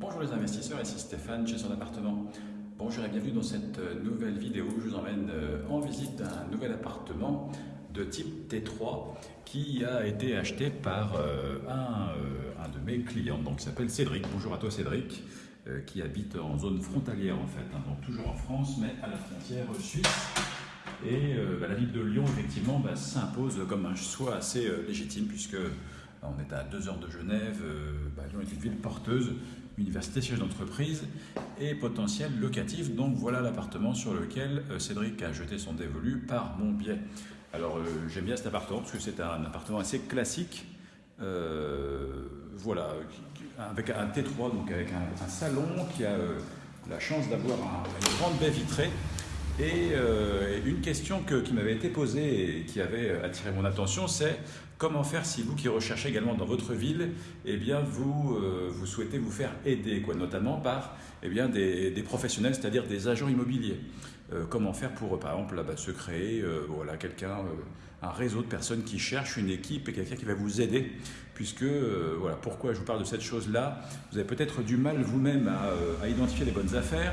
Bonjour les investisseurs, ici Stéphane chez son appartement. Bonjour et bienvenue dans cette euh, nouvelle vidéo je vous emmène euh, en visite d'un nouvel appartement de type T3 qui a été acheté par euh, un, de mes clients, donc qui s'appelle Cédric. Bonjour à toi Cédric, qui habite en zone frontalière en fait, hein, donc toujours en France mais à la frontière suisse. Et bah, la ville de Lyon effectivement bah, s'impose comme un choix assez légitime puisque on est à deux heures de Genève, bah, Lyon est une ville porteuse université, siège d'entreprise et potentiel locatif. Donc voilà l'appartement sur lequel euh, Cédric a jeté son dévolu par mon biais. Alors euh, j'aime bien cet appartement parce que c'est un appartement assez classique. Euh, voilà, avec un T3, donc avec un, salon qui a la chance d'avoir une grande baie vitrée. Et une question qui m'avait été posée et qui avait attiré mon attention, c'est Comment faire si vous qui recherchez également dans votre ville, eh bien vous, euh, souhaitez vous faire aider, quoi, notamment par eh bien, des, professionnels, c'est-à-dire des agents immobiliers. Euh, comment faire pour, par exemple, là, se créer euh, voilà, quelqu'un, un réseau de personnes qui cherchent une équipe et quelqu'un qui va vous aider, puisque voilà, pourquoi je vous parle de cette chose-là? Vous avez peut-être du mal vous-même à identifier les bonnes affaires.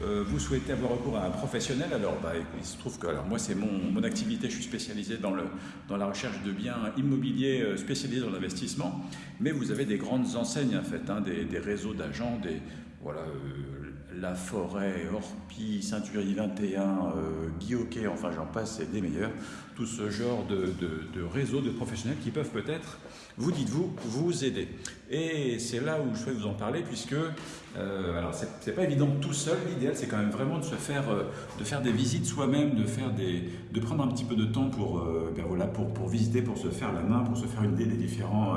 Euh, vous souhaitez avoir recours à un professionnel, alors bah, il se trouve que alors, moi c'est mon, mon, activité, je suis spécialisé dans, le, dans la recherche de biens immobiliers euh, spécialisés dans l'investissement, mais vous avez des grandes enseignes en fait, hein, des, des, réseaux d'agents, des, voilà, euh, La Forêt, Orpi, Ceinturier 21, euh, Guy enfin j'en passe, c'est des meilleurs. Tout ce genre de, de, de réseaux de professionnels qui peuvent peut-être, vous dites-vous, vous aider. Et c'est là où je souhaite vous en parler, puisque, euh, alors c'est pas évident tout seul, l'idéal c'est quand même vraiment de se faire, euh, de faire des visites soi-même, de, de prendre un petit peu de temps pour, euh, ben voilà, pour, pour visiter, pour se faire la main, pour se faire une idée des différents,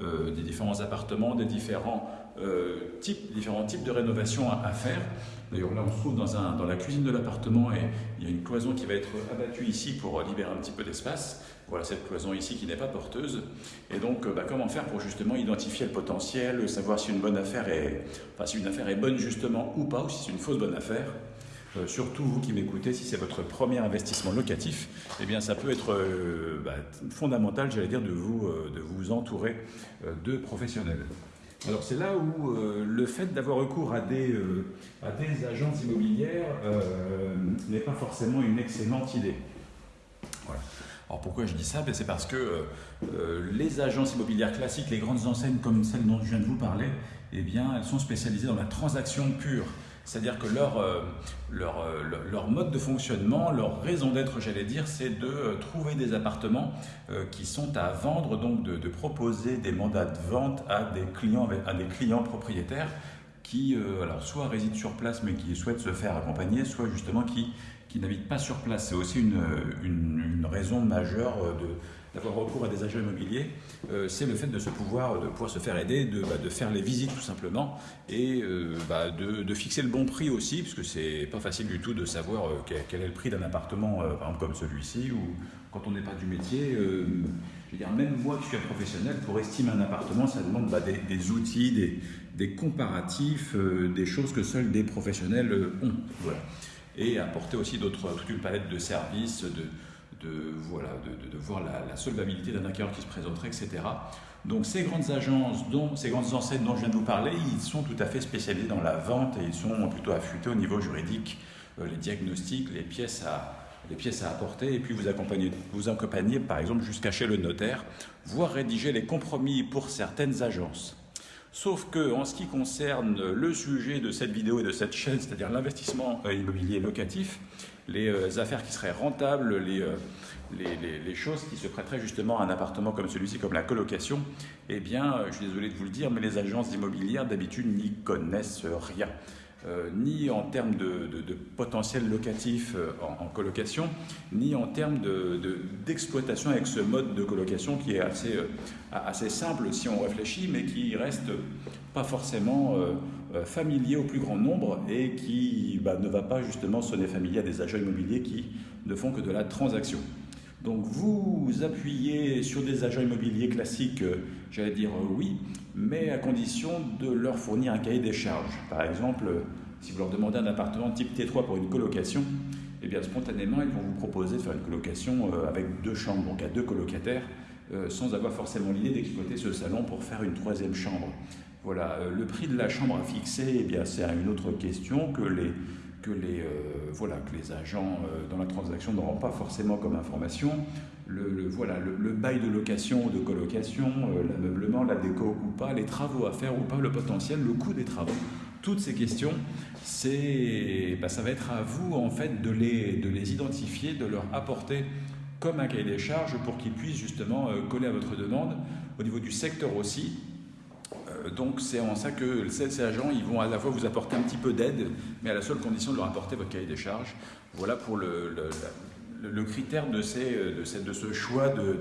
des différents appartements, des différents euh, types, différents types de rénovations à, faire. D'ailleurs, là, on se trouve dans, la cuisine de l'appartement et il y a une cloison qui va être abattue ici pour libérer un petit peu d'espace. Voilà cette cloison ici qui n'est pas porteuse. Et donc, euh, bah, comment faire pour justement identifier le potentiel, savoir si une bonne affaire est, si une affaire est bonne justement ou pas, ou si c'est une fausse bonne affaire. Euh, surtout vous qui m'écoutez, si c'est votre premier investissement locatif, eh bien ça peut être bah, fondamental, j'allais dire, de vous entourer de professionnels. Alors c'est là où euh, le fait d'avoir recours à des, euh, à des agences immobilières euh, n'est pas forcément une excellente idée. Voilà. Alors pourquoi je dis ça? Ben, C'est parce que les agences immobilières classiques, les grandes enseignes comme celle dont je viens de vous parler, eh bien, elles sont spécialisées dans la transaction pure. C'est-à-dire que leur, euh, leur, euh, leur, mode de fonctionnement, leur raison d'être, j'allais dire, c'est de euh, trouver des appartements qui sont à vendre, donc de, proposer des mandats de vente à des clients, propriétaires qui, alors, soit résident sur place mais qui souhaitent se faire accompagner, soit justement qui, qui n'habitent pas sur place. C'est aussi une raison majeure de d'avoir recours à des agents immobiliers, euh, c'est le fait de, se pouvoir, de pouvoir se faire aider, de, bah, de faire les visites tout simplement, et euh, bah, de, de, fixer le bon prix aussi, puisque c'est pas facile du tout de savoir euh, quel, est le prix d'un appartement, par exemple comme celui-ci, ou quand on n'est pas du métier. je veux dire, même moi qui suis un professionnel, pour estimer un appartement, ça demande bah, des, des, outils, des, des comparatifs, des choses que seuls des professionnels ont. Voilà. Et apporter aussi toute une palette de services, de, de, voilà, de, de, voir la, solvabilité d'un acquéreur qui se présenterait, etc. Donc ces grandes agences, dont, ces grandes enseignes dont je viens de vous parler, ils sont tout à fait spécialisés dans la vente et ils sont plutôt affûtés au niveau juridique, euh, les diagnostics, les pièces à, pièces à apporter et puis vous accompagner, vous accompagner par exemple jusqu'à chez le notaire, voire rédiger les compromis pour certaines agences. Sauf que en ce qui concerne le sujet de cette vidéo et de cette chaîne, c'est-à-dire l'investissement euh, immobilier locatif, les euh, affaires qui seraient rentables, euh, les, choses qui se prêteraient justement à un appartement comme celui-ci, comme la colocation, eh bien, je suis désolé de vous le dire, mais les agences immobilières d'habitude n'y connaissent rien. Euh, ni en termes de, potentiel locatif euh, en, colocation, ni en termes d'exploitation de, avec ce mode de colocation qui est assez, euh, assez simple si on réfléchit, mais qui reste pas forcément familier au plus grand nombre et qui bah, ne va pas justement sonner familier à des agents immobiliers qui ne font que de la transaction. Donc vous appuyez sur des agents immobiliers classiques, j'allais dire oui, mais à condition de leur fournir un cahier des charges. Par exemple, si vous leur demandez un appartement type T3 pour une colocation, eh bien spontanément, ils vont vous proposer de faire une colocation euh, avec deux chambres, donc à deux colocataires, euh, sans avoir forcément l'idée d'exploiter ce salon pour faire une troisième chambre. Voilà, le prix de la chambre à fixer, eh bien, c'est une autre question que les, que les, voilà, que les agents dans la transaction n'auront pas forcément comme information. Le, voilà, le, bail de location ou de colocation, l'ameublement, la déco ou pas, les travaux à faire ou pas, le potentiel, le coût des travaux toutes ces questions, c'est, bah, ça va être à vous en fait de les, de les identifier, de leur apporter comme un cahier des charges pour qu'ils puissent justement euh, coller à votre demande au niveau du secteur aussi. Euh, donc c'est en ça que ces, agents, ils vont à la fois vous apporter un petit peu d'aide, mais à la seule condition de leur apporter votre cahier des charges. Voilà pour le, le, critère de, ces, de, de, ce choix de,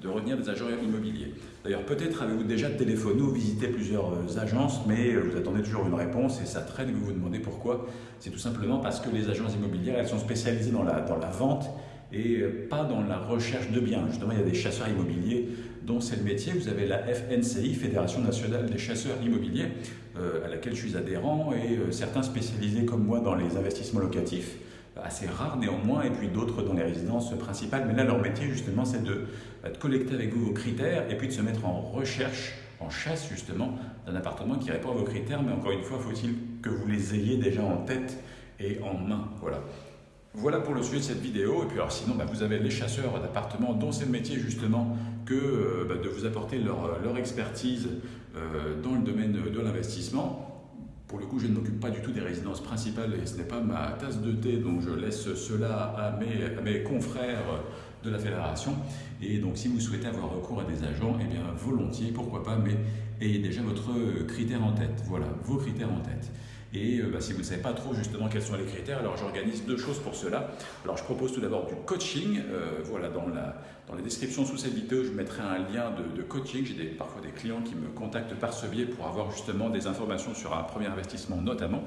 de, retenir des agents immobiliers. D'ailleurs, peut-être avez-vous déjà téléphoné ou visité plusieurs euh, agences, mais euh, vous attendez toujours une réponse et ça traîne et vous vous demandez pourquoi. C'est tout simplement parce que les agences immobilières, elles sont spécialisées dans la, dans la vente et euh, pas dans la recherche de biens. Justement, il y a des chasseurs immobiliers dont c'est le métier. Vous avez la FNCI, Fédération nationale des chasseurs immobiliers, à laquelle je suis adhérent, et certains spécialisés comme moi dans les investissements locatifs assez rares néanmoins, et puis d'autres dans les résidences principales. Mais là, leur métier, justement, c'est de, bah, de, collecter avec vous vos critères et puis de se mettre en recherche, en chasse, justement, d'un appartement qui répond à vos critères. Mais encore une fois, faut-il que vous les ayez déjà en tête et en main. Voilà. Voilà pour le sujet de cette vidéo. Et puis alors sinon, bah, vous avez les chasseurs d'appartements dont c'est le métier justement que euh, bah, de vous apporter leur, leur expertise euh, dans le domaine de l'investissement. Pour le coup, je ne m'occupe pas du tout des résidences principales et ce n'est pas ma tasse de thé, donc je laisse cela à mes, mes, confrères de la fédération. Et donc, si vous souhaitez avoir recours à des agents, eh bien, volontiers, pourquoi pas, mais ayez déjà votre critère en tête. Voilà, vos critères en tête. Et euh, bah, si vous ne savez pas trop justement quels sont les critères, alors j'organise deux choses pour cela. Alors je propose tout d'abord du coaching. Euh, voilà, dans la, dans la description sous cette vidéo, je mettrai un lien de, coaching. J'ai parfois des clients qui me contactent par ce biais pour avoir justement des informations sur un premier investissement notamment.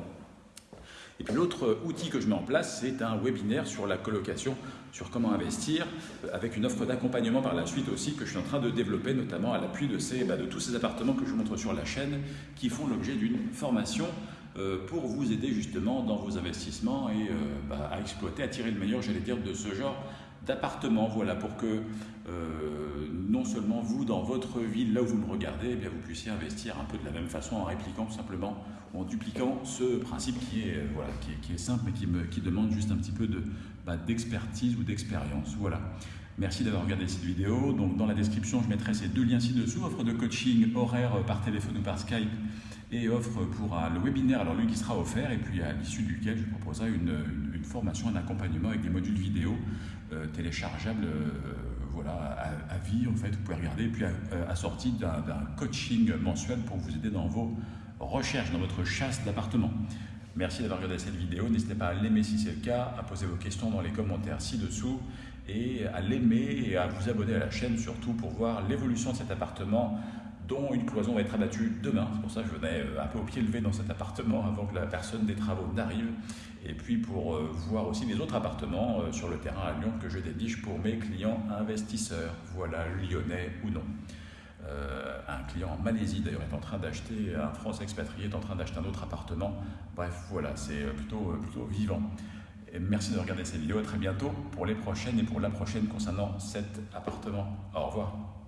Et puis l'autre outil que je mets en place, c'est un webinaire sur la colocation, sur comment investir, avec une offre d'accompagnement par la suite aussi que je suis en train de développer, notamment à l'appui de, ces, bah, de tous ces appartements que je vous montre sur la chaîne, qui font l'objet d'une formation euh, pour vous aider justement dans vos investissements et euh, bah, à exploiter, à tirer le meilleur, j'allais dire, de ce genre d'appartement. Voilà, pour que euh, non seulement vous, dans votre ville, là où vous me regardez, eh bien, vous puissiez investir un peu de la même façon en répliquant tout simplement, en dupliquant ce principe qui est, voilà, qui est, simple mais qui, me, qui, demande juste un petit peu bah, d'expertise ou d'expérience. Voilà. Merci d'avoir regardé cette vidéo. Donc, dans la description, je mettrai ces deux liens ci-dessous, offre de coaching horaire par téléphone ou par Skype et offre pour le webinaire, alors lui qui sera offert, et puis à l'issue duquel je proposerai une, une, formation, un accompagnement avec des modules vidéo euh, téléchargeables euh, voilà, à, vie, en fait, vous pouvez regarder, et puis assorti d'un coaching mensuel pour vous aider dans vos recherches, dans votre chasse d'appartements. Merci d'avoir regardé cette vidéo, n'hésitez pas à l'aimer si c'est le cas, à poser vos questions dans les commentaires ci-dessous, et à l'aimer et à vous abonner à la chaîne surtout pour voir l'évolution de cet appartement dont une cloison va être abattue demain. C'est pour ça que je venais euh, un peu au pied levé dans cet appartement avant que la personne des travaux n'arrive. Et puis pour euh, voir aussi les autres appartements euh, sur le terrain à Lyon que je dédige pour mes clients investisseurs, voilà, lyonnais ou non. un client en Malaisie d'ailleurs est en train d'acheter, un France expatrié est en train d'acheter un autre appartement. Bref, voilà, c'est plutôt, plutôt vivant. Et merci de regarder cette vidéo, à très bientôt pour les prochaines et pour la prochaine concernant cet appartement. Au revoir.